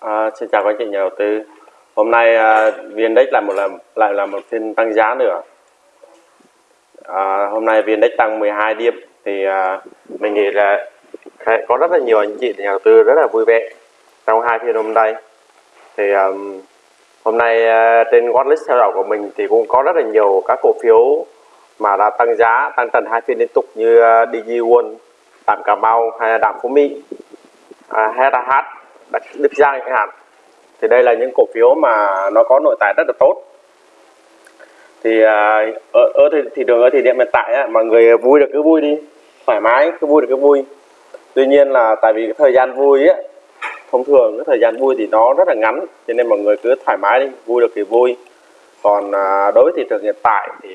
À, xin chào các anh chị nhà đầu tư. Hôm nay à, VN-Index lại một lần lại là một phiên tăng giá nữa. À, hôm nay VN-Index tăng 12 điểm thì à, mình nghĩ là có rất là nhiều anh chị nhà đầu tư rất là vui vẻ trong hai phiên hôm nay. Thì à, hôm nay à, trên watchlist theo dõi của mình thì cũng có rất là nhiều các cổ phiếu mà đã tăng giá tăng trần hai phiên liên tục như à, uh, DG World, Đạm Cà Mau hay là Đạm Phú Mỹ, à, HH, được ra chẳng hạn. Thì đây là những cổ phiếu mà nó có nội tại rất là tốt. Thì à, ở, ở thị, thị trường ở thời điểm hiện tại á, mọi người vui được cứ vui đi thoải mái cứ vui được cứ vui. Tuy nhiên là tại vì cái thời gian vui á thông thường cái thời gian vui thì nó rất là ngắn cho nên mọi người cứ thoải mái đi vui được thì vui. Còn à, đối với thị trường hiện tại thì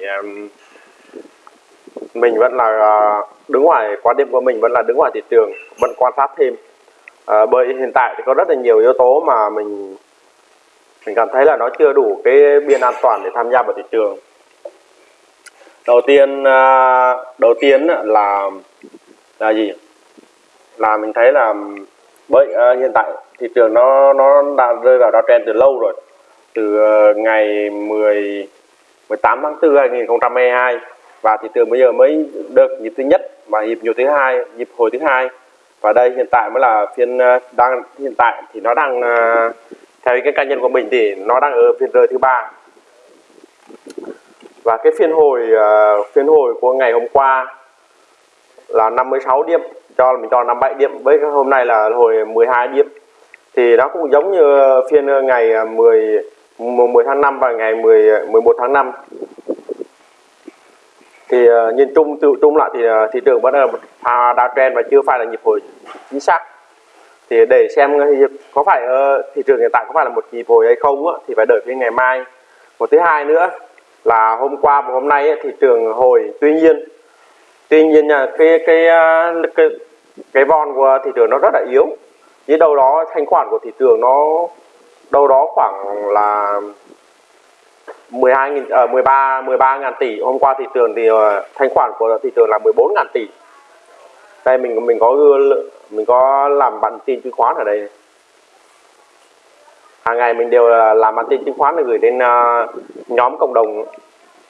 mình vẫn là à, đứng ngoài quan điểm của mình vẫn là đứng ngoài thị trường vẫn quan sát thêm à, bởi hiện tại thì có rất là nhiều yếu tố mà mình mình cảm thấy là nó chưa đủ cái biên an toàn để tham gia vào thị trường. Đầu tiên à, đầu tiên là là gì? Là mình thấy là bởi à, hiện tại thị trường nó nó đã rơi vào downtrend từ lâu rồi từ ờ, ngày 10 18 tháng 4 2022 và thị trường bây giờ mới được nhịp thứ nhất và nhịp nhiều thứ hai nhịp hồi thứ hai và đây hiện tại mới là phiên ờ, đang, hiện tại thì nó đang ờ, theo cái cá nhân của mình thì nó đang ở phiên rơi thứ ba. Và cái phiên hồi ờ, phiên hồi của ngày hôm qua là 56 điểm, cho, mình cho 57 điểm. Với hôm nay là hồi 12 điểm. Thì nó cũng giống như phiên ngày 10 10 tháng 5 và ngày 10 11 tháng 5 thì uh, nhìn chung tự chung lại thì uh, thị trường vẫn là một pha downtrend và chưa phải là nhịp hồi chính xác. Thì để xem có phải uh, thị trường hiện tại có phải là một nhịp hồi hay không á, thì phải đợi đến ngày mai. Một thứ hai nữa là hôm qua và hôm nay thị trường hồi tuy nhiên tuy nhiên là cái cái cái cái von của thị trường nó rất là yếu. Dưới đâu đó thanh khoản của thị trường nó đâu đó khoảng là 12 nghìn ở 13 13 ngàn tỷ. Hôm qua thị trường thì uh, thanh khoản của thị trường là 14 ngàn tỷ. Đây mình mình có mình có làm bản tin chứng khoán ở đây. Hàng ngày mình đều ờ, làm bản tin chứng khoán để gửi đến uh, nhóm cộng đồng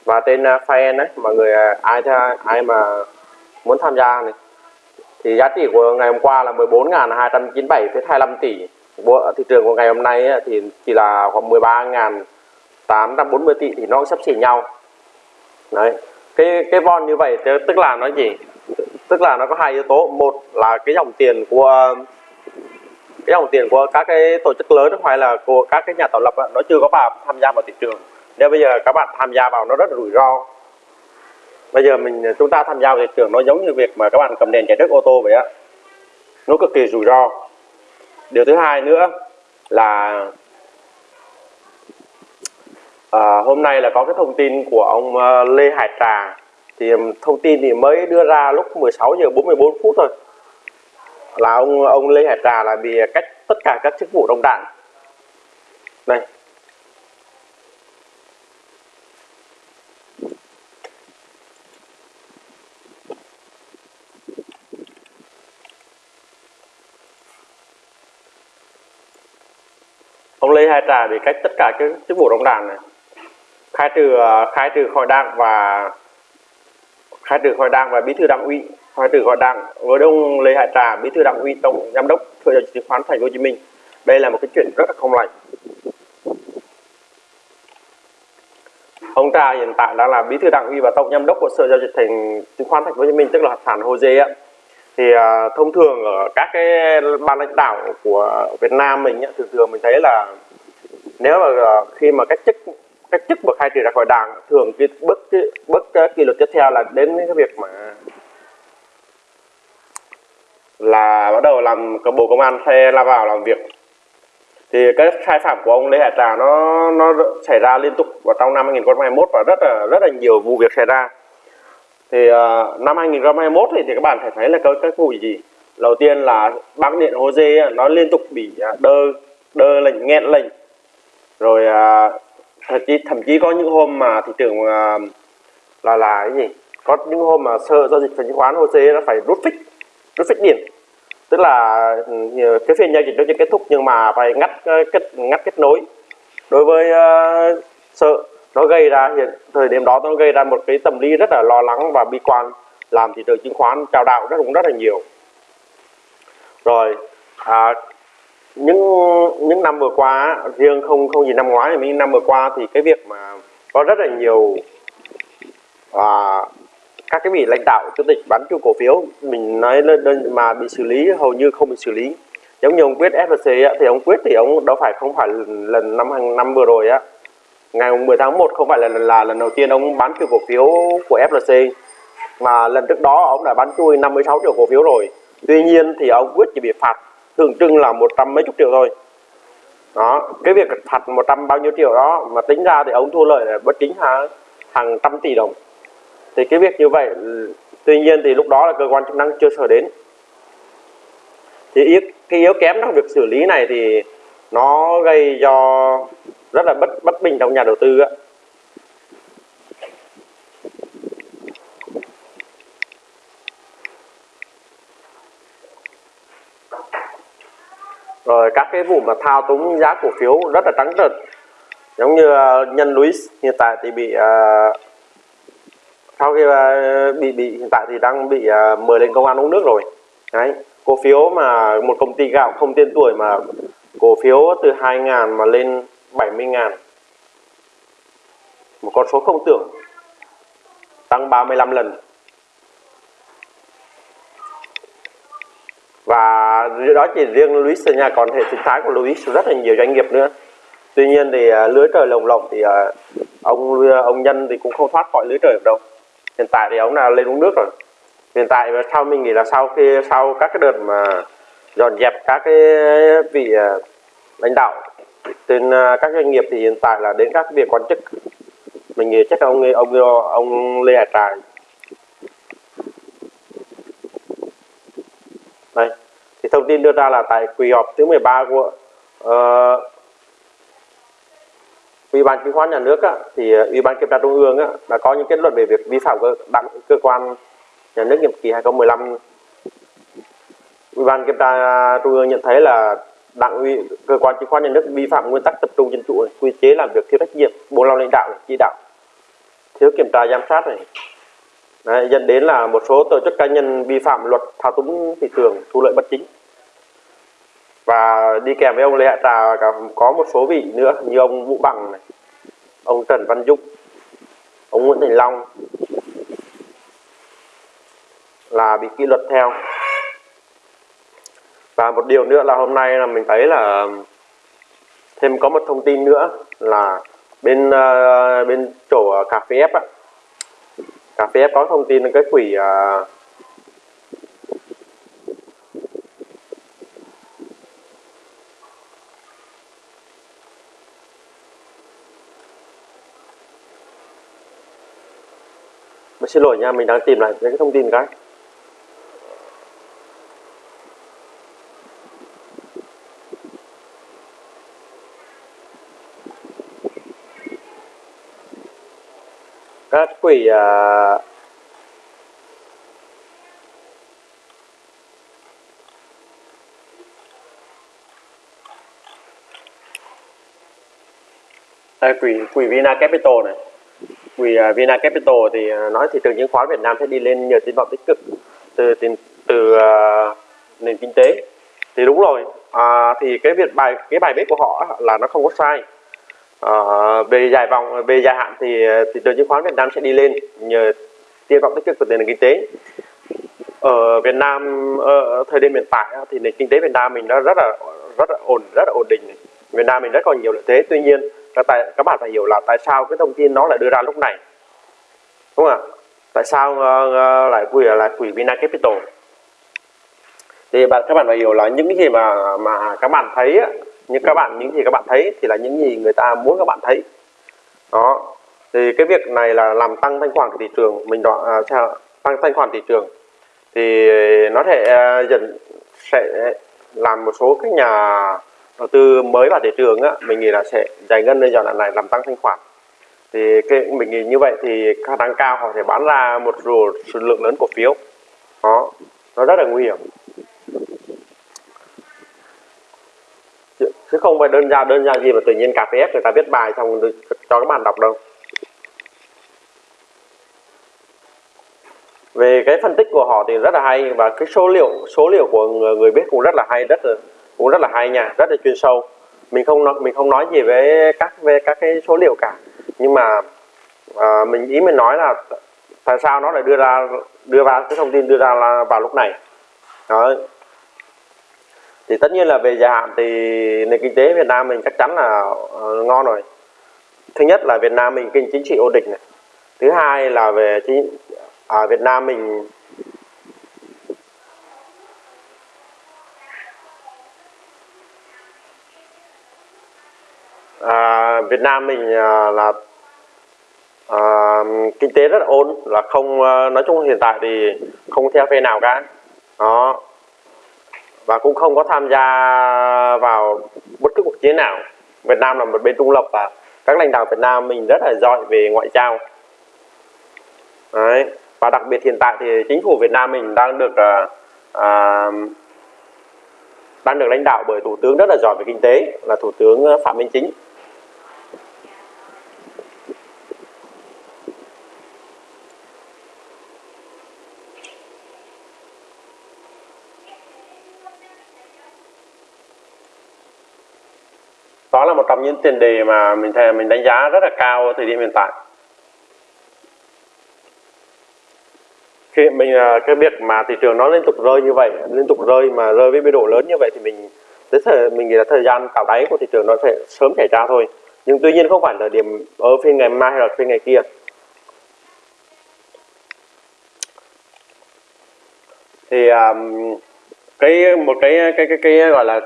và trên uh, fan đấy mọi người uh, ai tha- ai mà muốn tham gia này. Thì giá trị của ngày hôm qua là 14.297,25 tỷ. Thị trường của ngày hôm nay ấy, thì chỉ là khoảng 13.840 tỷ thì nó sắp xỉ nhau. Đấy, cái cái von như vậy tức là nó gì? Tức là nó có hai yếu tố. Một là cái dòng tiền của, cái dòng tiền của các cái tổ chức lớn hoặc là của các cái nhà tạo lập nó chưa có vào tham gia vào thị trường. Nếu bây giờ các bạn tham gia vào nó rất là rủi ro. Bây giờ mình, chúng ta tham gia vào thị trường nó giống như việc mà các bạn cầm đèn chạy trước ô tô vậy á. Nó cực kỳ rủi ro. Điều thứ hai nữa là à, hôm nay là có cái thông tin của ông ờ, Lê Hải Trà. Thì thông tin thì mới đưa ra lúc 16 giờ 44 phút thôi. Là ông ông Lê Hải Trà là bị cách tất cả các chức vụ đồng đảng. Đây. Ông Lê Hải Trà bị cách tất cả các chức vụ đồng đảng này khai trừ ờ, khai trừ khỏi đảng và khai trừ khỏi đảng và bí thư đảng ủy khai trừ khỏi đảng. Với ông Lê Hải Trà bí thư đảng ủy tổng giám đốc sở giao dịch chứng khoán Thành phố Hồ Chí Minh. Đây là một cái chuyện rất là không lành. Ông Trà hiện tại đang là bí thư đảng ủy và tổng giám đốc của sở giao dịch thành chứng khoán Thành phố Hồ Chí Minh tức là sản Hồ Dê. thì à, thông thường ở các cái ban lãnh đạo của Việt Nam mình thường thường mình thấy là nếu mà ờ, khi mà cách chức cách chức bậc khai trừ ra khỏi đảng. Thường cái bước cái bước cái kỷ luật tiếp theo là đến cái việc mà là bắt đầu làm cái bộ công an hay la vào làm việc. Thì cái sai phạm của ông Lê Hải Trà nó nó xảy ra liên tục vào trong năm 2021 và rất là rất là nhiều vụ việc xảy ra. Thì uh, năm 2021 thì, thì các bạn phải thấy là có các vụ gì? Đầu tiên là bác điện Hồ Dê nó liên tục bị ờ, đơ đơ lệnh nghẹn lệnh. Rồi uh, thậm chí thậm chí có những hôm mà thị trường à, là là cái gì? Có những hôm mà sợ giao dịch chứng khoán HOSE nó phải rút phích rút phích điện. Tức là ừ, cái phiên giao dịch nó chưa kết thúc nhưng mà phải ngắt ờ, kết ngắt kết nối. Đối với uh, sợ nó gây ra hiện thời điểm đó nó gây ra một cái tâm lý rất là lo lắng và bi quan làm thị trường chứng khoán trao đảo rất cũng rất là nhiều. Rồi à, những những năm vừa qua riêng không không gì năm ngoái nhưng năm vừa qua thì cái việc mà có rất là nhiều à, các cái vị lãnh đạo chủ tịch bán chung cổ phiếu mình nói lên mà bị xử lý hầu như không bị xử lý. Giống như ông quyết FLC thì ông quyết thì ông đâu phải không phải lần năm hàng năm vừa rồi á. Ngày 10 tháng 1 không phải là, là lần đầu tiên ông bán chui cổ phiếu của FLC mà lần trước đó ông đã bán chui 56 triệu cổ phiếu rồi. Tuy nhiên thì ông quyết chỉ bị phạt tượng trưng là một trăm mấy chục triệu thôi. Đó cái việc phạt một trăm bao nhiêu triệu đó mà tính ra thì ông thua lợi là bất chính hàng hàng trăm tỷ đồng. Thì cái việc như vậy tuy nhiên thì lúc đó là cơ quan chức năng chưa sở đến. Thì yếu, cái yếu kém trong việc xử lý này thì nó gây cho rất là bất bất bình trong nhà đầu tư á. Rồi các cái vụ mà thao túng giá cổ phiếu rất là trắng trợn. Giống như uh, nhân Louis hiện tại thì bị uh, sau khi uh, bị bị hiện tại thì đang bị uh, mời lên công an uống nước rồi. Đấy cổ phiếu mà một công ty gạo không tên tuổi mà cổ phiếu từ 2 ngàn mà lên 70 ngàn. Một con số không tưởng tăng 35 lần. Và đó chỉ riêng Luis thôi nha còn hệ sinh thái của Luis rất là nhiều doanh nghiệp nữa. Tuy nhiên thì à, lưới trời lồng lộng thì à, ông ông nhân thì cũng không thoát khỏi lưới trời được đâu. Hiện tại thì ông là lên uống nước rồi. Hiện tại và sau mình nghĩ là sau khi, sau các cái đợt mà dọn dẹp các cái vị à, lãnh đạo trên các doanh nghiệp thì hiện tại là đến các việc quan chức. Mình nghĩ chắc là ông ông ông Lê Hải Trài đây thì thông tin đưa ra là tại kỳ họp thứ 13 của uh, ủy ban chứng khoán nhà nước á, thì ờ, ủy ban kiểm tra trung ương á, đã có những kết luận về việc vi phạm cơ, đảng cơ quan nhà nước nhiệm kỳ 2015 ủy ban kiểm tra trung ương nhận thấy là đảng ủy cơ quan chứng khoán nhà nước vi phạm nguyên tắc tập trung dân chủ quy chế làm việc thiếu trách nhiệm bộ lao lãnh đạo chỉ đạo thiếu kiểm tra giám sát này. Đấy, dẫn đến là một số tổ chức cá nhân vi phạm luật thao túng thị trường thu lợi bất chính. Và đi kèm với ông Lê Hạ Trà có một số vị nữa như ông Vũ Bằng này ông Trần Văn Dũng ông Nguyễn Thành Long là bị kỷ luật theo. Và một điều nữa là hôm nay là mình thấy là thêm có một thông tin nữa là bên uh, bên chỗ cà phê ép á cà phê ép có thông tin cái quỷ uh, xin lỗi nha mình đang tìm lại cái thông tin cái sát quỷ à, đây quỷ quỷ Vina Capital này. Quỷ uh, Vina Capital thì uh, nói thị trường chứng khoán Việt Nam sẽ đi lên nhờ tín vọng tích cực từ từ, từ uh, nền kinh tế. Thì đúng rồi à, thì cái việc bài cái bài viết của họ là nó không có sai. Ờ, uh, về dài vòng về dài hạn thì thị trường chứng khoán Việt Nam sẽ đi lên nhờ tiên vọng tích cực của nền kinh tế. Ở Việt Nam ở thời điểm hiện tại thì nền kinh tế Việt Nam mình nó rất là rất là ổn rất là ổn định. Việt Nam mình rất còn nhiều lợi thế tuy nhiên các tại các bạn phải hiểu là tại sao cái thông tin nó lại đưa ra lúc này? Đúng không ạ? Tại sao uh, lại quỷ là quỷ Vina Capital? Thì bạn các bạn phải hiểu là những cái gì mà mà các bạn thấy nhưng các bạn những gì các bạn thấy thì là những gì người ta muốn các bạn thấy. Đó. Thì cái việc này là làm tăng thanh khoản của thị trường mình đoạn à, tăng thanh khoản thị trường. Thì nó thể à, dần sẽ làm một số các nhà đầu tư mới vào thị trường á mình nghĩ là sẽ giải ngân lên giai đoạn này làm tăng thanh khoản. Thì cái mình nghĩ như vậy thì khả năng cao họ sẽ bán ra một số lượng lớn cổ phiếu. Đó. Nó rất là nguy hiểm. Chứ không phải đơn giản đơn giản gì mà tự nhiên cà phê người ta viết bài xong cho các bạn đọc đâu. Về cái phân tích của họ thì rất là hay và cái số liệu số liệu của người, người biết cũng rất là hay rất là cũng rất là hay nha rất là chuyên sâu. Mình không nói mình không nói gì về các về các cái số liệu cả. Nhưng mà à, mình ý mình nói là tại sao nó lại đưa ra đưa ra cái thông tin đưa ra là vào lúc này. Đó thì tất nhiên là về dài hạn thì nền kinh tế Việt Nam mình chắc chắn là ờ, ngon rồi. Thứ nhất là Việt Nam mình kinh chính trị ổn định này. Thứ hai là về chính à, Việt Nam mình à, Việt Nam mình à, là à, kinh tế rất là ổn là không à, nói chung hiện tại thì không theo phe nào cả. Đó và cũng không có tham gia vào bất cứ cuộc chiến nào. Việt Nam là một bên trung lập và các lãnh đạo Việt Nam mình rất là giỏi về ngoại giao. Đấy. và đặc biệt hiện tại thì chính phủ Việt Nam mình đang được à, à, đang được lãnh đạo bởi thủ tướng rất là giỏi về kinh tế là thủ tướng Phạm Minh Chính. Trong những tiền đề mà mình thề mình đánh giá rất là cao ở thời điểm hiện tại. Khi mình à, cái việc mà thị trường nó liên tục rơi như vậy liên tục rơi mà rơi với biên độ lớn như vậy thì mình tới thời mình nghĩ là thời gian cào đáy của thị trường nó sẽ sớm xảy ra thôi. Nhưng tuy nhiên không phải là điểm ở phiên ngày mai hay là phiên ngày kia. Thì um, cái một cái cái cái cái gọi là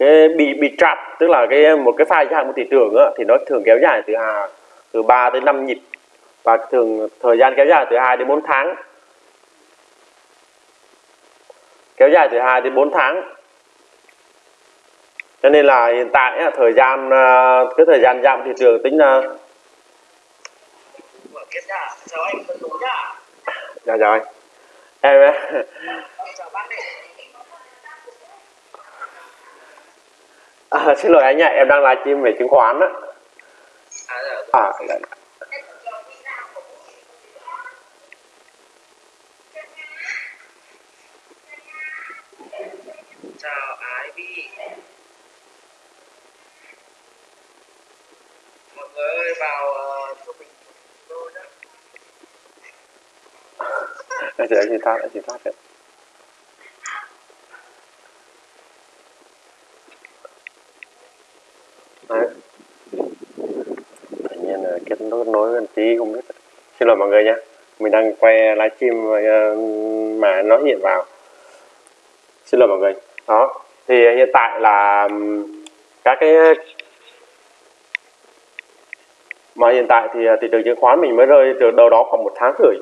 cái bị bị trap tức là cái một cái pha dạng của thị trường á, thì nó thường kéo dài từ à, từ 3 tới 5 nhịp và thường thời gian kéo dài từ 2 đến 4 tháng. Kéo dài từ 2 đến 4 tháng. Cho nên là hiện tại á, thời gian à, cái thời gian giảm thị trường tính là chào anh. Nhá dạ rồi em chào bác à, xin lỗi anh nhá em đang livestream về chứng khoán á à, dạ, à dạ. chào Ivy mọi người ơi vào uh, cho mình tôi đó anh chị chị thoát anh chị đấy Đấy. tự nhiên là kết nối tí, không biết. Xin lỗi mọi người nhé mình đang quay livestream ờ, mà nó hiện vào. Xin lỗi mọi người. Đó, thì hiện tại là các cái, mà hiện tại thì ờ, thị trường chứng khoán mình mới rơi từ đâu đó khoảng một tháng rưỡi.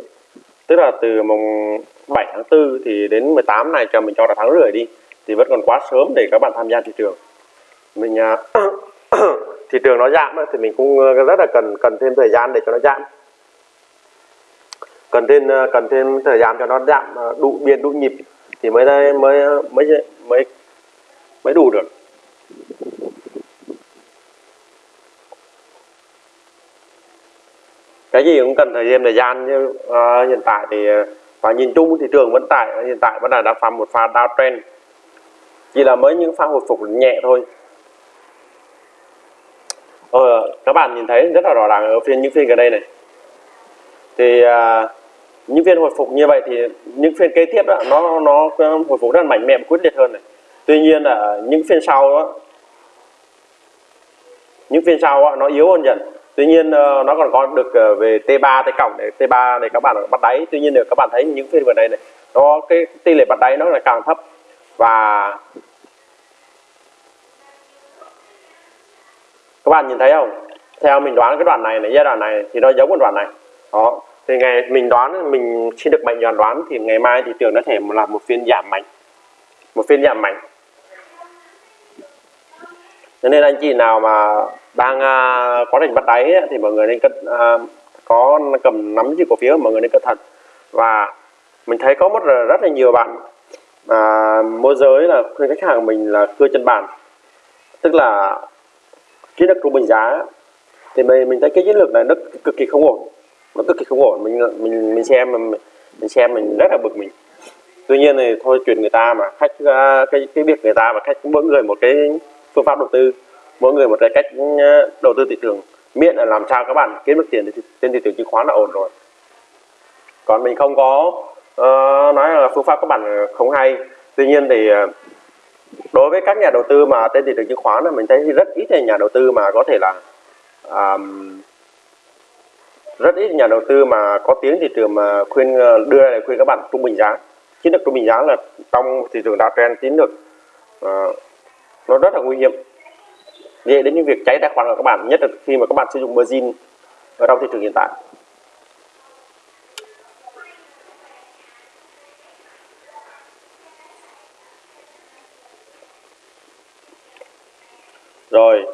Tức là từ mùng 7 tháng 4 thì đến 18 này cho mình cho là tháng rưỡi đi. Thì vẫn còn quá sớm để các bạn tham gia thị trường. Mình ờ, thị trường nó giảm thì mình cũng ờ, rất là cần cần thêm thời gian để cho nó giảm cần thêm ờ, cần thêm thời gian cho nó giảm đủ biên đủ nhịp thì mới đây mới ờ, mới mới mới đủ được. Cái gì cũng cần thời gian thời gian như ờ, hiện tại thì và nhìn chung thị trường vẫn tại hiện tại vẫn là đang phạm một pha downtrend. Chỉ là mới những pha hồi phục nhẹ thôi ờ, các bạn nhìn thấy rất là rõ ràng ở phiên những phiên gần đây này. Thì à, những phiên hồi phục như vậy thì những phiên kế tiếp đó, nó nó hồi phục rất là mạnh mẽ và quyết liệt hơn này. Tuy nhiên là những phiên sau đó, những phiên sau đó, nó yếu hơn dần. Tuy nhiên ờ, nó còn có được ờ, về T3 T cộng để T3 để các bạn bắt đáy. Tuy nhiên nếu các bạn thấy những phiên gần đây này nó cái tỷ lệ bắt đáy nó là càng thấp. Và các bạn nhìn thấy không? Theo mình đoán cái đoạn này này giai đoạn này thì nó giống cái đoạn này. Đó. Thì ngày mình đoán mình xin được mệnh đoán đoán thì ngày mai thị trường nó thể là một phiên giảm mạnh. Một phiên giảm mạnh. Cho nên anh chị nào mà đang à, có định bắt đáy ấy, thì mọi người nên cân à, có cầm nắm giữ cổ phiếu mọi người nên cẩn thận. Và mình thấy có một rất là nhiều bạn à, môi giới là khuyên khách hàng mình là cưa chân bàn. Tức là cái đất trung bình giá thì mình mình thấy cái chiến lược này nó cực kỳ không ổn. Nó cực kỳ không ổn. Mình mình mình xem mình, mình xem mình rất là bực mình. Tuy nhiên thì thôi chuyện người ta mà khách à, cái cái việc người ta mà khách mỗi người một cái phương pháp đầu tư mỗi người một cái cách à, đầu tư thị trường. Miễn là làm sao các bạn kiếm được tiền thì trên thị trường chứng khoán là ổn rồi. Còn mình không có uh, nói là phương pháp các bạn không hay. Tuy nhiên thì uh, đối với các nhà đầu tư mà trên thị trường chứng khoán là mình thấy rất ít nhà đầu tư mà có thể là um, rất ít nhà đầu tư mà có tiếng thị trường mà khuyên ờ, đưa ra khuyên các bạn trung bình giá. Chiến lược trung bình giá là trong thị trường downtrend chiến lược uh, nó rất là nguy hiểm. Dễ đến những việc cháy tài khoản của các bạn nhất là khi mà các bạn sử dụng margin ở trong thị trường hiện tại. Rồi.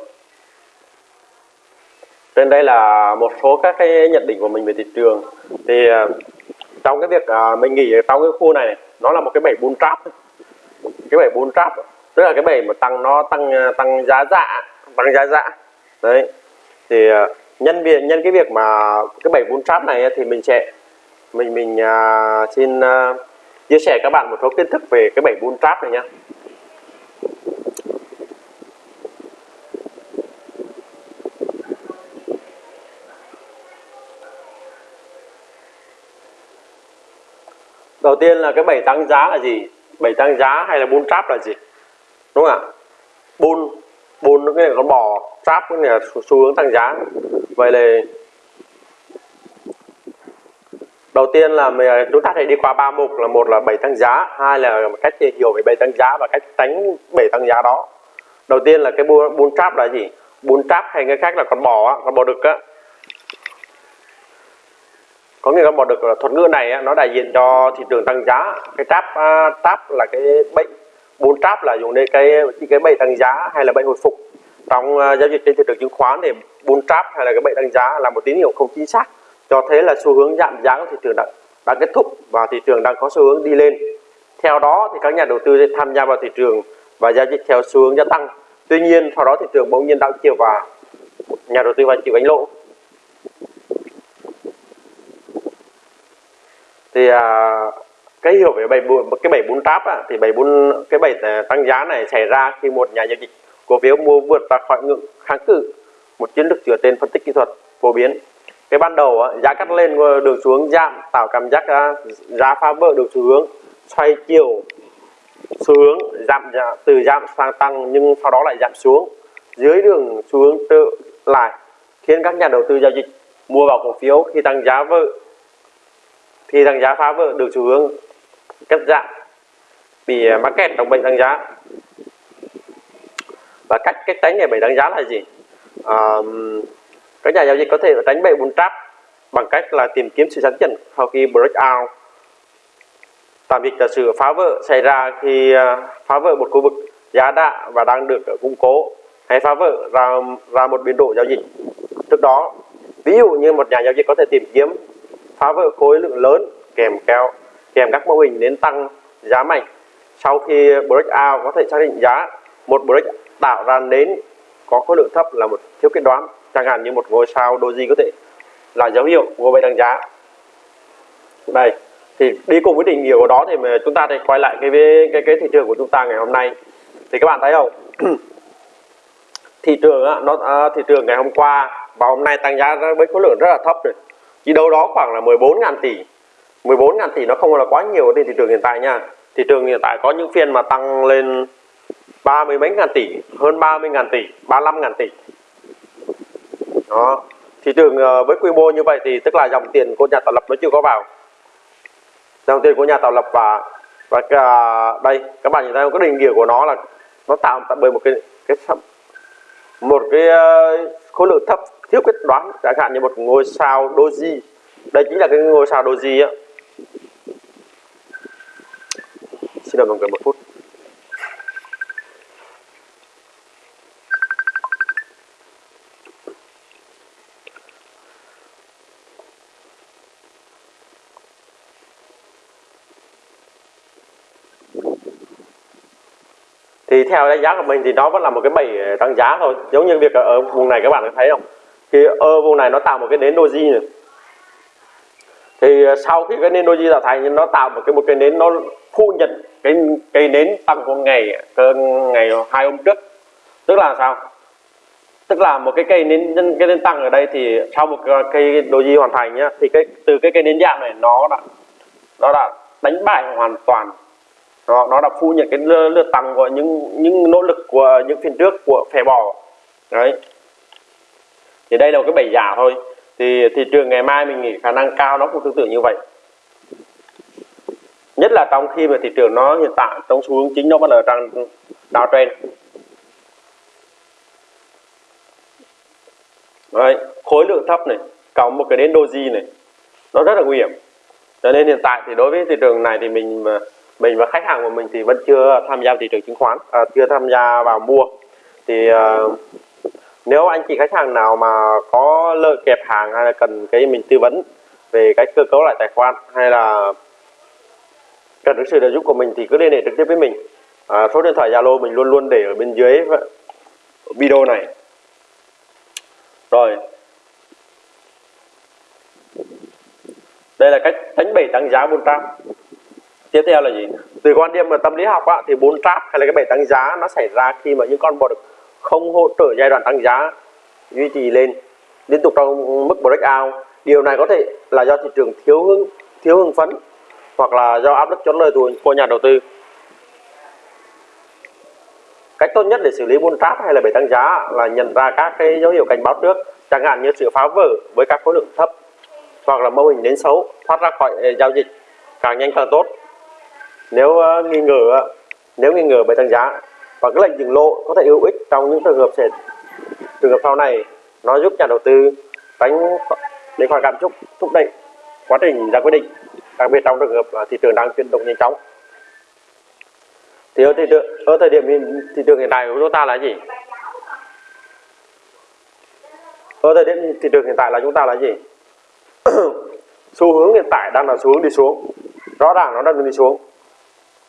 Trên đây là một số các cái nhận định của mình về thị trường. Thì à, trong cái việc à, mình nghĩ trong cái khu này, này nó là một cái bẫy bull trap cái bẫy bull trap tức là cái bẫy mà tăng nó tăng à, tăng giá dạ tăng giá dạ. Đấy. Thì nhân việc nhân cái việc mà cái bẫy bull trap này thì mình sẽ mình mình uh, xin uh, chia sẻ các bạn một số kiến thức về cái bẫy bull trap này nhé đầu tiên là cái bảy tăng giá là gì? Bảy tăng giá hay là bull trap là gì? Đúng không ạ? Bôn bôn cái này con bò trap cái này là xu hướng tăng giá. Vậy là đầu tiên là mình, à, chúng ta hãy đi qua ba mục là một là bảy tăng giá hai là cách hiểu về bảy tăng giá và cách tránh bảy tăng giá đó. Đầu tiên là cái bull, trap là gì? Bull trap hay cái khác là con bò con bò đực á có nghĩa là một được ờ, thuật ngữ này nó đại diện cho thị trường tăng giá. Cái trap ờ, trap là cái bệnh bốn trap là dùng để cái cái bệnh tăng giá hay là bệnh hồi phục. Trong ờ, giao dịch trên thị trường chứng khoán thì bốn trap hay là cái bệnh tăng giá là một tín hiệu không chính xác. Cho thấy là xu hướng giảm giá của thị trường đã, đã kết thúc và thị trường đang có xu hướng đi lên. Theo đó thì các nhà đầu tư sẽ tham gia vào thị trường và giao dịch theo xu hướng gia tăng. Tuy nhiên sau đó thị trường bỗng nhiên đảo chiều và nhà đầu tư phải chịu gánh lỗ. Thì à, cái hiểu về bảy cái bảy bốn trap á, thì bảy bốn cái bảy à, tăng giá này xảy ra khi một nhà giao dịch cổ phiếu mua vượt ra khỏi ngưỡng kháng cự một chiến lược dựa trên phân tích kỹ thuật phổ biến. Cái ban đầu á, giá cắt lên ờ, đường xuống giảm tạo cảm giác à, giá phá vỡ được xu hướng xoay chiều xu hướng giảm từ giảm sang tăng nhưng sau đó lại giảm xuống. Dưới đường xu hướng tự lại khiến các nhà đầu tư giao dịch mua vào cổ phiếu khi tăng giá vỡ thì tăng giá phá vỡ được xu hướng cắt giảm bị mắc kẹt trong bệnh tăng giá. Và cách cách tránh để bệnh tăng giá là gì? À, các nhà giao dịch có thể tránh bẫy bull trap bằng cách là tìm kiếm sự chắn chỉnh sau khi breakout. Tạm dịch là sự phá vỡ xảy ra khi à, phá vỡ một khu vực giá đạ và đang được à, củng cố hay phá vỡ ra ra một biên độ giao dịch. Trước đó ví dụ như một nhà giao dịch có thể tìm kiếm phá vỡ khối lượng lớn kèm kéo kèm các mô hình đến tăng giá mạnh. Sau khi breakout có thể xác định giá một break tạo ra đến có khối lượng thấp là một thiếu kết đoán chẳng hạn như một ngôi sao doji có thể là dấu hiệu của bệnh tăng giá. Đây thì đi cùng với định nghĩa của đó thì chúng ta sẽ quay lại cái cái cái thị trường của chúng ta ngày hôm nay. Thì các bạn thấy không? Thị trường á, nó à, thị trường ngày hôm qua và hôm nay tăng giá với khối lượng rất là thấp rồi chỉ đâu đó khoảng là 14.000 tỷ. 14.000 tỷ nó không là quá nhiều trên thị trường hiện tại nha. Thị trường hiện tại có những phiên mà tăng lên ba mươi mấy ngàn tỷ hơn 30 ngàn tỷ 35 ngàn tỷ. Đó. Thị trường ờ, với quy mô như vậy thì tức là dòng tiền của nhà tạo lập nó chưa có vào. Dòng tiền của nhà tạo lập và và cả, đây các bạn nhìn thấy cái định nghĩa của nó là nó tạo bởi một cái cái một cái ờ, khối lượng thấp thiếu quyết đoán chẳng hạn như một ngôi sao doji. Đây chính là cái ngôi sao doji á. Xin đợi một phút. Thì theo đánh giá của mình thì nó vẫn là một cái bẫy ờ, tăng giá thôi. Giống như việc ở, ở vùng này các bạn có thấy không? Thì ở vùng này nó tạo một cái nến doji này. Thì ờ, sau khi cái nến doji tạo thành nó tạo một cái một cái nến nó thu nhận cái cây nến tăng của ngày cơ ngày hai hôm trước. Tức là sao? Tức là một cái cây nến cái nến tăng ở đây thì sau một cái cây doji hoàn thành nhá thì cái từ cái cây nến dạng này nó đã nó đã đánh bại hoàn toàn. Nó nó đã phu nhận cái lượt, lượt tăng của những những nỗ lực của những phiên trước của phe bò. Đấy thì đây là một cái bẫy giả thôi. Thì thị trường ngày mai mình nghĩ khả năng cao nó cũng tương tự như vậy. Nhất là trong khi mà thị trường nó hiện tại trong xu hướng chính nó vẫn ở trong trên Đấy, khối lượng thấp này cộng một cái đến doji này nó rất là nguy hiểm. Cho nên hiện tại thì đối với thị trường này thì mình mình và khách hàng của mình thì vẫn chưa tham gia thị trường chứng khoán à, chưa tham gia vào mua. Thì uh, nếu anh chị khách hàng nào mà có lợi kẹp hàng hay là cần cái mình tư vấn về cái cơ cấu lại tài khoản hay là cần được sự trợ giúp của mình thì cứ liên hệ trực tiếp với mình. À, số điện thoại Zalo mình luôn luôn để ở bên dưới video này. Rồi. Đây là cách đánh bảy tăng giá bốn trap tiếp theo là gì? Từ quan điểm mà tâm lý học á, thì bốn trap hay là cái bảy tăng giá nó xảy ra khi mà những con bò được không hỗ trợ giai đoạn tăng giá duy trì lên liên tục trong mức breakout điều này có thể là do thị trường thiếu hứng thiếu hưng phấn hoặc là do áp lực chốt lời của nhà đầu tư. Cách tốt nhất để xử lý bull trap hay là bể tăng giá là nhận ra các cái dấu hiệu cảnh báo trước chẳng hạn như sự phá vỡ với các khối lượng thấp hoặc là mô hình đến xấu thoát ra khỏi ờ, giao dịch càng nhanh càng tốt. Nếu uh, nghi ngờ ờ, nếu nghi ngờ bể tăng giá và cái lệnh dừng lỗ có thể hữu ích trong những trường hợp sẽ trường hợp sau này. Nó giúp nhà đầu tư tránh để khỏi cảm xúc, thúc đẩy quá trình ra quyết định, đặc biệt trong trường hợp thị trường đang chuyển động nhanh chóng. Thì ở thị trường ở thời điểm thị trường hiện tại của chúng ta là gì? Ở thời điểm thị trường hiện tại là chúng ta là gì? Xu hướng hiện tại đang là xu hướng đi xuống. Rõ ràng nó đang đi xuống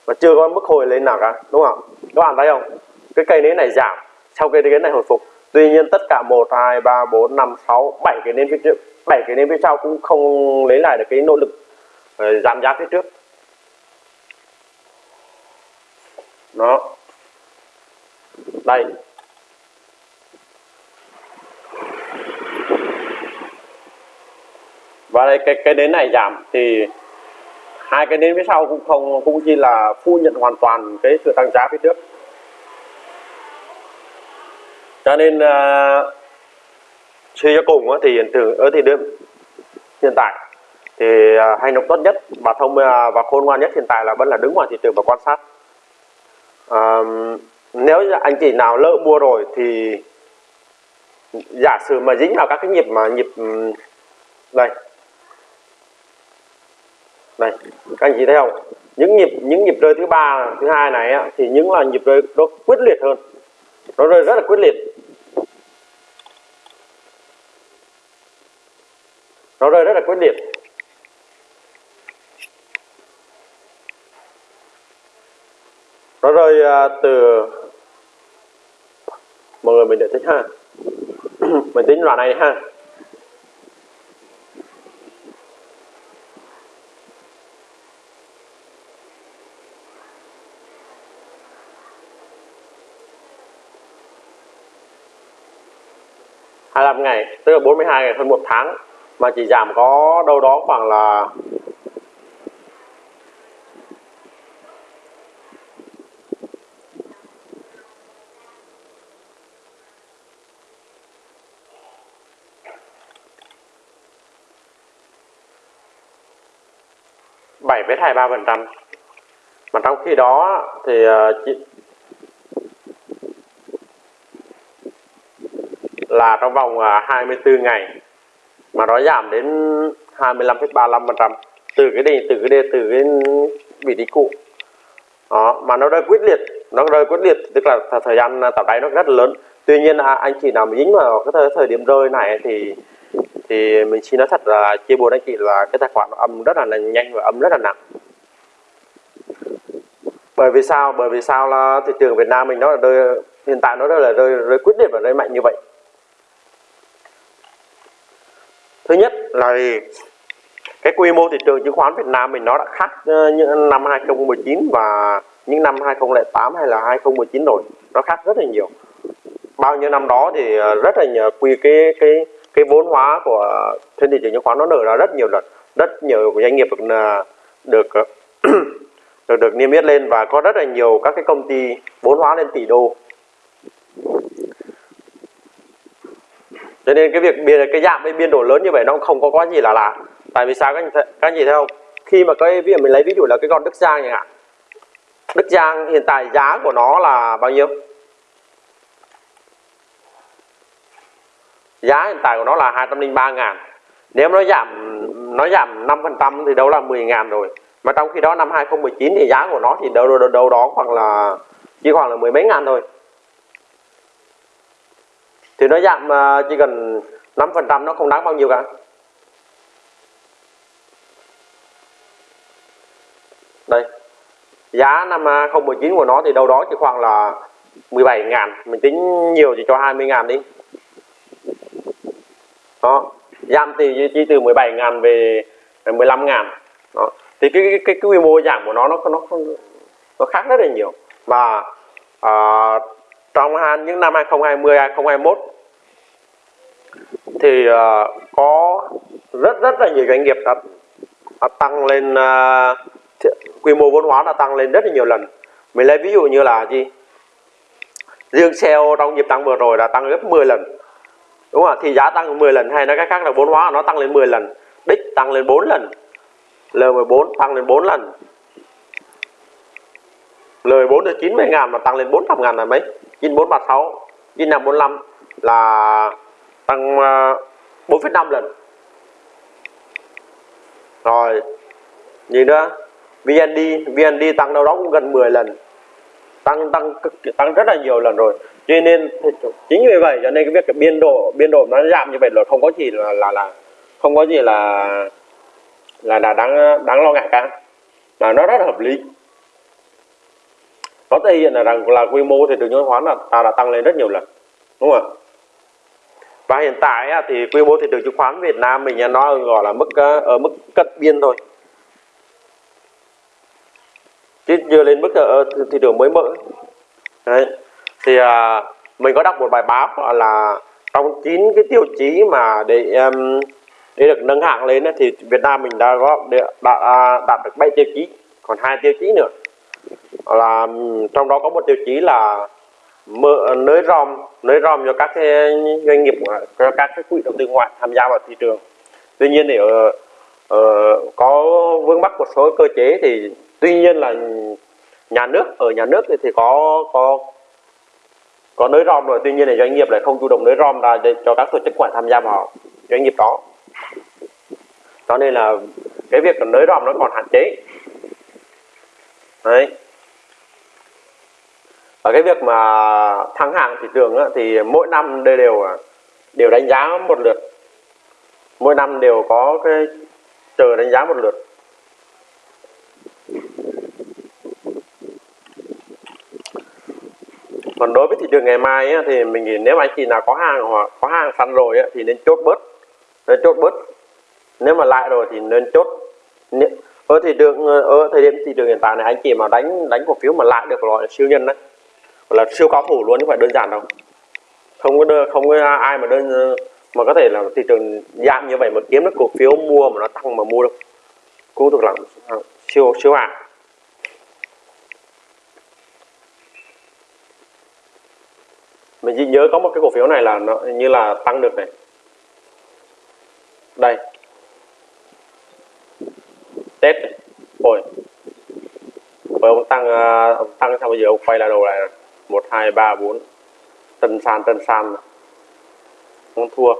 và chưa có mức hồi lên nào cả, đúng không các bạn thấy không? Cái cây nến này giảm sau cây nến này hồi phục. Tuy nhiên tất cả một, hai, ba, bốn, năm, sáu, bảy cái nến phía trước, bảy cái nến phía sau cũng không lấy lại được cái nỗ lực ờ, giảm giá phía trước. Đó. Đây. Và đây, cái cái nến này giảm thì hai cái nến phía sau cũng không cũng chỉ là phu nhận hoàn toàn cái sự tăng giá phía trước. Cho nên uh, suy cho cùng thì hiện tượng ở thì đêm hiện tại thì uh, hành động tốt nhất và thông uh, và khôn ngoan nhất hiện tại là vẫn là đứng ngoài thị trường và quan sát. Uh, nếu anh chị nào lỡ mua rồi thì giả sử mà dính vào các cái nhịp mà nhịp đây đây các anh chị thấy không? Những nhịp những nhịp rơi thứ ba thứ hai này á, thì những là nhịp rơi nó quyết liệt hơn. Nó rơi rất là quyết liệt. Nó rơi rất là quyết liệt. Nó rơi à, từ mọi người mình để tính ha. Mình tính loại này ha. 45 ngày, tức là 42 ngày, hơn một tháng, mà chỉ giảm có đâu đó khoảng là bảy với hai ba phần trăm. Mà trong khi đó thì ờ, là trong vòng à, 24 ngày mà nó giảm đến 25,35% từ cái đỉnh từ cái đề từ cái vị trí cũ. Đó mà nó rơi quyết liệt nó rơi quyết liệt tức là thời gian tạo đáy nó rất là lớn. Tuy nhiên à, anh chị nào mà dính vào cái thời, thời điểm rơi này thì thì mình xin nói thật là chia buồn anh chị là cái tài khoản nó âm rất là nhanh và âm rất là nặng. Bởi vì sao? Bởi vì sao là thị trường Việt Nam mình nó là rơi hiện tại nó rất là rơi, rơi quyết liệt và rơi mạnh như vậy. Thứ nhất là cái quy mô thị trường chứng khoán Việt Nam mình nó đã khác ờ, những năm 2019 và những năm 2008 hay là 2019 rồi, nó khác rất là nhiều. Bao nhiêu năm đó thì ờ, rất là nhiều quy cái cái cái vốn hóa của trên thị trường chứng khoán nó nở ra rất nhiều lần, rất nhiều doanh nghiệp được ờ, được được được niêm yết lên và có rất là nhiều các cái công ty vốn hóa lên tỷ đô. Cho nên cái việc biên cái dạng với biên độ lớn như vậy nó không có quá gì là lạ. Tại vì sao các anh các anh chị thấy không? Khi mà cái ví dụ mình lấy ví dụ là cái con Đức Giang chẳng hạn. Đức Giang hiện tại giá của nó là bao nhiêu? Giá hiện tại của nó là 203 ngàn. Nếu nó giảm nó giảm 5% thì đâu là 10 ngàn rồi. Mà trong khi đó năm 2019 thì giá của nó thì đâu đâu, đâu đó khoảng là chỉ khoảng là mười mấy ngàn thôi thì nó giảm à, chỉ cần 5% nó không đáng bao nhiêu cả. Đây giá năm à, 2019 của nó thì đâu đó chỉ khoảng là 17 ngàn. Mình tính nhiều thì cho 20 ngàn đi. Đó giảm thì chỉ từ 17 ngàn về 15 ngàn. Đó thì cái cái, cái, cái quy mô giảm của nó nó nó nó khác rất là nhiều. Và à, trong những năm 2020 2021 thì ờ, có rất rất là nhiều doanh nghiệp đã, đã tăng lên ờ, quy mô vốn hóa đã tăng lên rất là nhiều lần. Mình lấy ví dụ như là gì? Riêng sale trong nhịp tăng vừa rồi đã tăng gấp 10 lần. Đúng không thì giá tăng 10 lần hay nói cách khác là vốn hóa nó tăng lên 10 lần. Đích tăng lên 4 lần. L14 tăng lên 4 lần. L14 là 90 ngàn mà tăng lên 400 ngàn là mấy? 9436 9545 là tăng ờ, 4,5 lần. Rồi gì nữa VND VND tăng đâu đó cũng gần 10 lần. Tăng tăng tăng rất là nhiều lần rồi. Cho nên chính vì vậy cho nên cái việc cái biên độ biên độ nó giảm như vậy là không có gì là là là không có gì là là là đáng đáng lo ngại cả. Mà nó rất là hợp lý nó thể hiện là rằng là quy mô thị trường chứng khoán là ta đã tăng lên rất nhiều lần đúng không ạ? Và hiện tại thì quy mô thị trường chứng khoán Việt Nam mình nó gọi là mức ở mức cận biên thôi. Chứ chưa lên mức ờ, ở thị trường mới mở. Đấy. thì à, mình có đọc một bài báo là trong chín cái tiêu chí mà để um, để được nâng hạng lên thì Việt Nam mình đã có đã, à, đạt được 7 tiêu chí còn hai tiêu chí nữa là trong đó có một tiêu chí là mở nới rom nới rom cho các cái doanh nghiệp cho các cái quỹ đầu tư ngoại tham gia vào thị trường. Tuy nhiên thì ở, ở có vướng mắc một số cơ chế thì tuy nhiên là nhà nước ở nhà nước thì, thì có có có nới rom rồi tuy nhiên là doanh nghiệp lại không chủ động nới rom ra để cho các tổ chức ngoại tham gia vào doanh nghiệp đó. Cho nên là cái việc nới rom nó còn hạn chế đấy. Ở cái việc mà thắng hàng thị trường á, thì mỗi năm đều đều đều đánh giá một lượt. Mỗi năm đều có cái chờ đánh giá một lượt. Còn đối với thị trường ngày mai á, thì mình nghĩ nếu anh chị nào có hàng hoặc có hàng săn rồi á, thì nên chốt bớt. Nên chốt bớt. Nếu mà lại rồi thì nên chốt ở thị trường ờ, ở thời điểm thị trường hiện tại này anh chị mà đánh đánh cổ phiếu mà lại được gọi là siêu nhân đấy. Gọi là siêu cao thủ luôn chứ không phải đơn giản đâu. Không có đơn, không có ai mà đơn mà có thể là thị trường giảm như vậy mà kiếm được cổ phiếu mua mà nó tăng mà mua được. Cũng thuộc là siêu siêu hàng mình chỉ nhớ có một cái cổ phiếu này là nó như là tăng được này. Đây tết ôi. Với ông tăng à, ông tăng xong bây giờ? Ông quay lại đầu lại một hai ba bốn. Tân san tân san. Ông thua.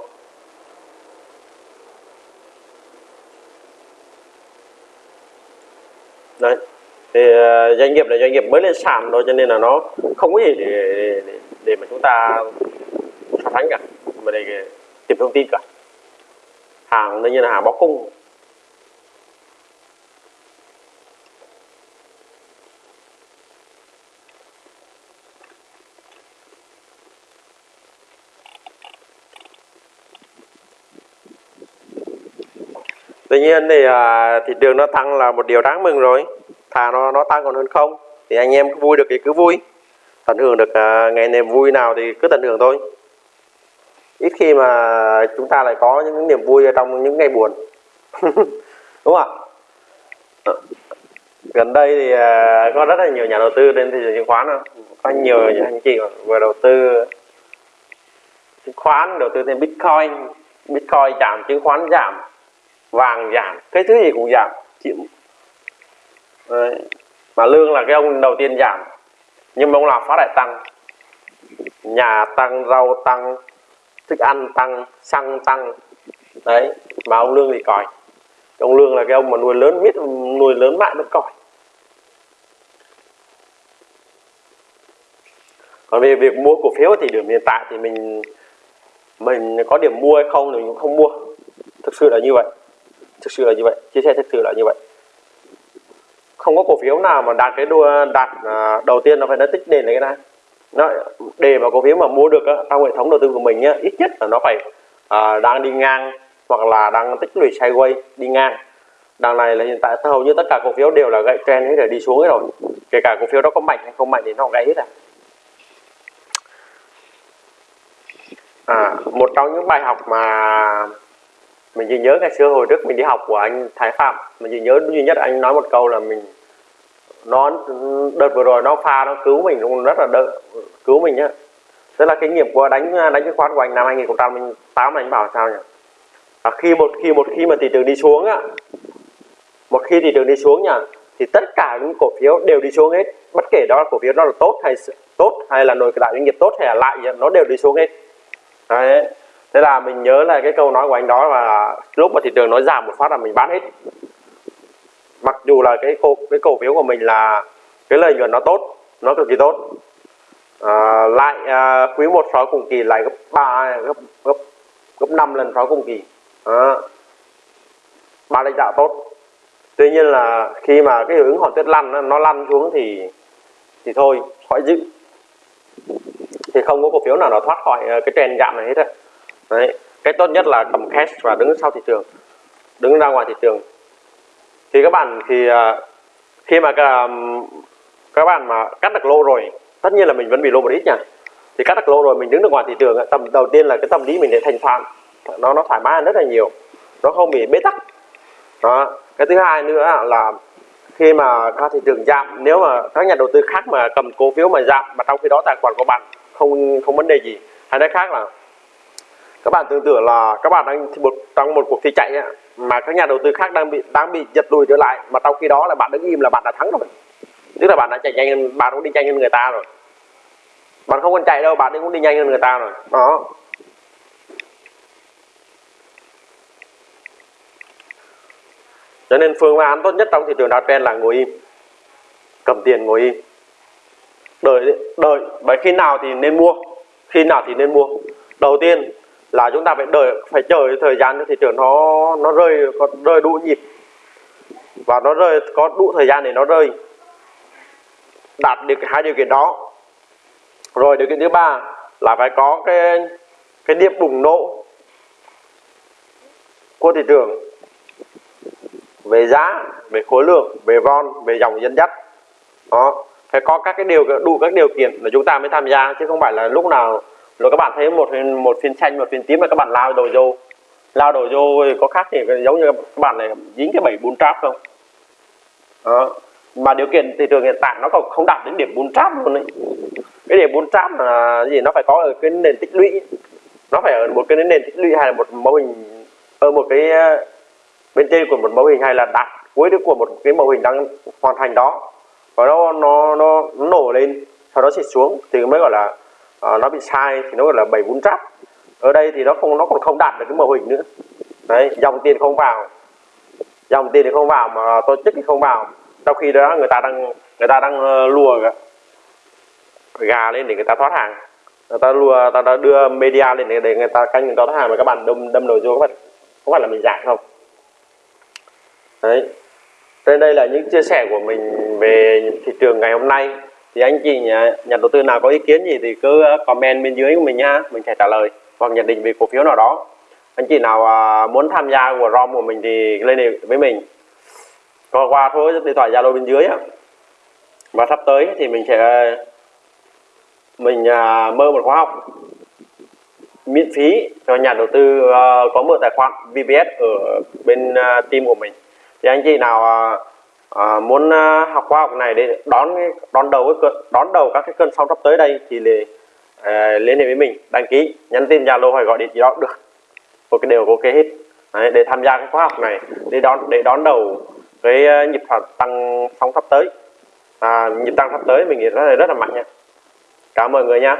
Đấy. Thì uh, doanh nghiệp là doanh nghiệp mới lên sàn thôi cho nên là nó không có gì để để, để mà chúng ta so sánh cả. Mà để tìm thông tin cả. Hàng đương nhiên là hàng bóc cung tuy nhiên thì à, thị trường nó tăng là một điều đáng mừng rồi. Thà nó nó tăng còn hơn không thì anh em cứ vui được thì cứ vui. Tận hưởng được à, ngày niềm vui nào thì cứ tận hưởng thôi. Ít khi mà chúng ta lại có những niềm vui ở trong những ngày buồn. Đúng không ạ? Gần đây thì à, có rất là nhiều nhà đầu tư đến thị trường chứng khoán không? có nhiều anh chị vừa đầu tư chứng khoán đầu tư thêm bitcoin. Bitcoin giảm chứng khoán giảm vàng giảm, cái thứ gì cũng giảm chịu Đấy. mà lương là cái ông đầu tiên giảm, nhưng mà ông làm phát lại tăng. Nhà tăng, rau tăng, thức ăn tăng, xăng tăng. Đấy, mà ông lương thì còi. Ông lương là cái ông mà nuôi lớn, biết nuôi lớn mãi vẫn còi. Còn về việc mua cổ phiếu thì điểm hiện tại thì mình mình có điểm mua hay không thì mình cũng không mua. Thực sự là như vậy thực sự là như vậy chia sẻ thực sự là như vậy. Không có cổ phiếu nào mà đạt cái đua đạt à, đầu tiên nó phải nó tích nền này cái này. Nó để mà cổ phiếu mà mua được á, trong hệ thống đầu tư của mình nhá, ít nhất là nó phải à, đang đi ngang hoặc là đang tích lũy sideways đi ngang. Đằng này là hiện tại hầu như tất cả cổ phiếu đều là gãy trend hết rồi đi xuống hết rồi. Kể cả cổ phiếu đó có mạnh hay không mạnh thì nó gãy hết à à một trong những bài học mà mình chỉ nhớ ngày xưa hồi trước mình đi học của anh Thái Phạm. Mình chỉ nhớ duy nhất anh nói một câu là mình nó đợt vừa rồi nó pha nó cứu mình cũng rất là đỡ cứu mình nhá. Tức là kinh nghiệm của đánh đánh chứng khoán của anh năm 2008 anh bảo sao nhỉ? À, khi một khi một khi mà thị trường đi xuống á một khi thị trường đi xuống nhỉ thì tất cả những cổ phiếu đều đi xuống hết. Bất kể đó là cổ phiếu nó là tốt hay tốt hay là nội đại doanh nghiệp tốt hay là lại nó đều đi xuống hết. Đấy thế là mình nhớ là cái câu nói của anh đó là lúc mà thị trường nó giảm một phát là mình bán hết. Mặc dù là cái cổ cái cổ phiếu của mình là cái lợi nhuận nó tốt nó cực kỳ tốt. À, lại à, quý một so cùng kỳ lại gấp ba gấp gấp gấp 5 lần so cùng kỳ. À, ba lãnh đạo tốt. Tuy nhiên là khi mà cái hiệu ứng hòn tuyết lăn nó lăn xuống thì thì thôi khỏi giữ. Thì không có cổ phiếu nào nó thoát khỏi à, cái trend giảm này hết rồi đấy, cái tốt nhất là cầm cash và đứng sau thị trường, đứng ra ngoài thị trường. Thì các bạn thì à, khi mà à, các bạn mà cắt được lô rồi, tất nhiên là mình vẫn bị lô một ít nha. Thì cắt được lô rồi, mình đứng được ngoài thị trường tầm đầu tiên là cái tâm lý mình để thành thoảng nó nó thoải mái rất là nhiều, nó không bị bế tắc. Đó, cái thứ hai nữa là khi mà các thị trường giảm, nếu mà các nhà đầu tư khác mà cầm cổ phiếu mà giảm mà trong khi đó tài khoản của bạn không không vấn đề gì. Hay nói khác là các bạn tưởng tượng là các bạn đang một trong một cuộc thi chạy ấy, mà các nhà đầu tư khác đang bị đang bị giật lùi trở lại mà trong khi đó là bạn đứng im là bạn đã thắng rồi. Tức là bạn đã chạy nhanh hơn bạn cũng đi nhanh hơn người ta rồi. Bạn không cần chạy đâu bạn cũng đi nhanh hơn người ta rồi. Đó. Cho nên phương án tốt nhất trong thị trường downtrend là ngồi im. Cầm tiền ngồi im. Đợi đợi bởi khi nào thì nên mua? Khi nào thì nên mua? Đầu tiên là chúng ta phải đợi, phải chờ thời gian cho thị trường nó nó rơi, có rơi đủ nhịp. Và nó rơi, có đủ thời gian để nó rơi. Đạt được hai điều kiện đó. Rồi điều kiện thứ ba là phải có cái cái điểm bùng nổ của thị trường về giá, về khối lượng, về von, về dòng dẫn dắt. Đó, phải có các cái điều, đủ các điều kiện để chúng ta mới tham gia, chứ không phải là lúc nào rồi các bạn thấy một một phiên xanh một phiên tím là các bạn lao đầu vô. Lao đầu vô có khác thì giống như các bạn này dính cái bảy bốn trap không? Đó. mà điều kiện thị trường hiện tại nó còn không đạt đến điểm bốn trap luôn đấy cái điểm bốn trap là gì? Nó phải có ở cái nền tích lũy. Nó phải ở một cái nền tích lũy hay là một mô hình ở một cái ờ, bên trên của một mẫu hình hay là đạt cuối của một cái mẫu hình đang hoàn thành đó. Và nó nó nó, nổ lên sau đó sẽ xuống thì mới gọi là à, nó bị sai thì nó gọi là bảy bốn trap ở đây thì nó không nó còn không đạt được cái mô hình nữa. Đấy dòng tiền không vào. Dòng tiền thì không vào mà tổ chức thì không vào. Trong khi đó người ta đang người ta đang ờ, lùa gà lên để người ta thoát hàng. Người ta lùa người ta đã đưa media lên để, để người ta canh người ta thoát hàng mà các bạn đâm đâm đầu vô các bạn có phải là mình giả không? Đấy. Trên đây là những chia sẻ của mình về thị trường ngày hôm nay thì anh chị nhà, nhà đầu tư nào có ý kiến gì thì cứ ờ, comment bên dưới của mình nha mình sẽ trả lời hoặc nhận định về cổ phiếu nào đó. Anh chị nào à, muốn tham gia của rom của mình thì lên đây với mình. Có qua số điện thoại zalo bên dưới á. Và sắp tới thì mình sẽ mình à, mơ một khóa học miễn phí cho nhà đầu tư ờ, có mở tài khoản VPS ở bên ờ, team của mình. Thì anh chị nào à, à, muốn à, học khóa học này để đón đón đầu cái cơn- đón đầu các cái cơn sóng sắp tới đây thì để, à, ờ, liên hệ với mình đăng ký nhắn tin Zalo hoặc gọi điện gì đó được. Một cái đều ok hết. Đấy, để tham gia cái khóa học này để đón để đón đầu cái nhịp tăng sóng sắp tới. À, nhịp tăng sắp tới mình nghĩ rất là rất là mạnh nha. Cảm ơn mọi người nha.